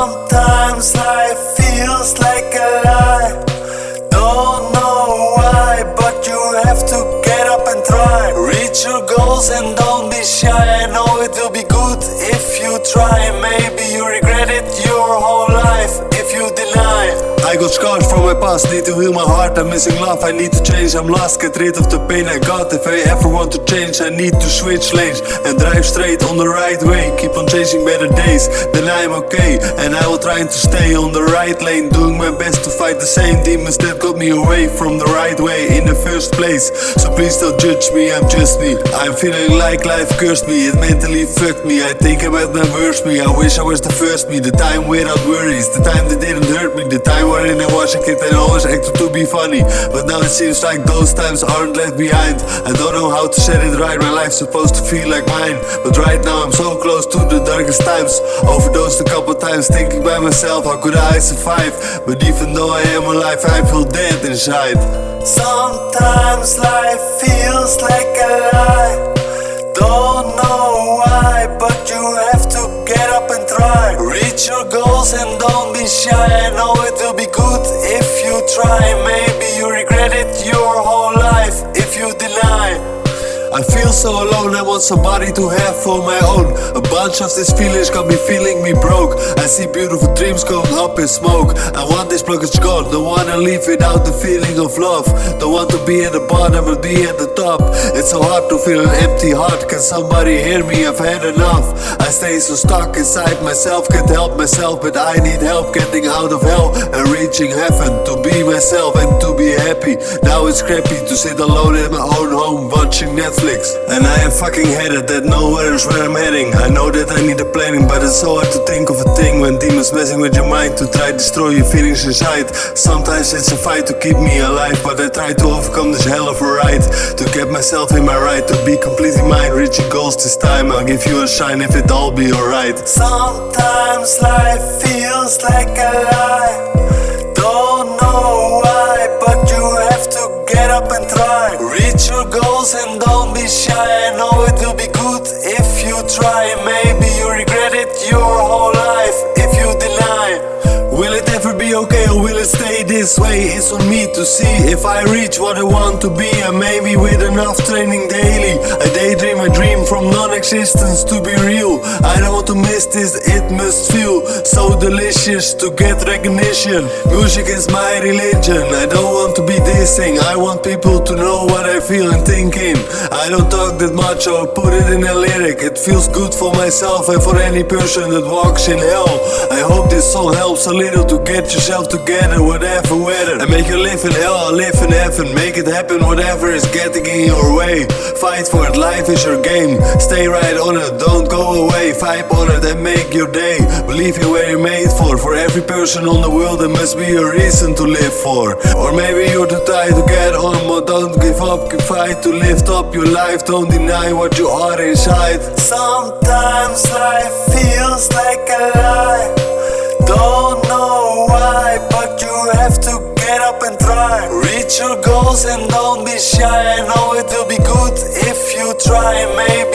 Sometimes life feels like a lie. Don't know why, but you have to get up and try. Reach your goals and don't be shy. I know it will be good if you try. Maybe you regret it your whole life if you deny. I got scars from my past, need to heal my heart. I'm missing love, I need to change. I'm lost, get rid of the pain I got. If I ever want to change, I need to switch lanes and drive straight on the right way. Keep on chasing better days, then I'm okay. And I will try to stay on the right lane, doing my best to fight the same demons that got me away from the right way in the first place. So please don't judge me, I'm just me. I'm feeling like life cursed me, it mentally fucked me. I think about my worst me, I wish I was the first me. The time without worries, the time that didn't hurt me, the time wherein I was a kid and always acted to be funny. But now it seems like those times aren't left behind. I don't know how to set it right, my life's supposed to feel like mine. But right now I'm so close to the darkest times. Overdosed a couple times, thinking by myself, how could I survive? But even though I am alive, I feel dead inside. Sometimes life feels like a lie. Don't know why, but you have to get up and Reach your goals and don't be shy. I know it will be good if you try. Maybe I feel so alone, I want somebody to have for my own. A bunch of these feelings got me feeling me broke. I see beautiful dreams going up in smoke. I want this blockage gone, don't wanna leave without the feeling of love. Don't want to be at the bottom but be at the top. It's so hard to feel an empty heart. Can somebody hear me? I've had enough. I stay so stuck inside myself, can't help myself, but I need help getting out of hell and reaching heaven. To be myself and to be happy. Now it's crappy to sit alone in my own home watching Netflix. And I am fucking headed that nowhere is where I'm heading. I know that I need a planning, but it's so hard to think of a thing when demons messing with your mind to try destroy your feelings inside. Sometimes it's a fight to keep me alive, but I try to overcome this hell of a ride. To get myself in my right, to be completely mine, reaching goals this time. I'll give you a shine if it all be alright. Sometimes life feels like a lie. Don't know I know it will be good if you try. Maybe you regret it your whole this way? It's on me to see. If I reach what I want to be And maybe with enough training daily I daydream a dream from non-existence to be real. I don't want to miss this, it must feel so delicious to get recognition. Music is my religion, I don't want to be dissing. I want people to know what I feel and thinking. I don't talk that much or put it in a lyric. It feels good for myself and for any person that walks in hell. I hope this song helps a little to get yourself together, whatever And make you live in hell live in heaven. Make it happen, whatever is getting in your way. Fight for it, life is your game. Stay right on it, don't go away. Fight on it and make your day. Believe where you're made for. For every person on the world, there must be a reason to live for. Or maybe you're too tired to get on, but don't give up. Keep fight to lift up your life. Don't deny what you are inside. Sometimes life feels like a lie. Reach your goals and don't be shy. I know it will be good if you try. Maybe.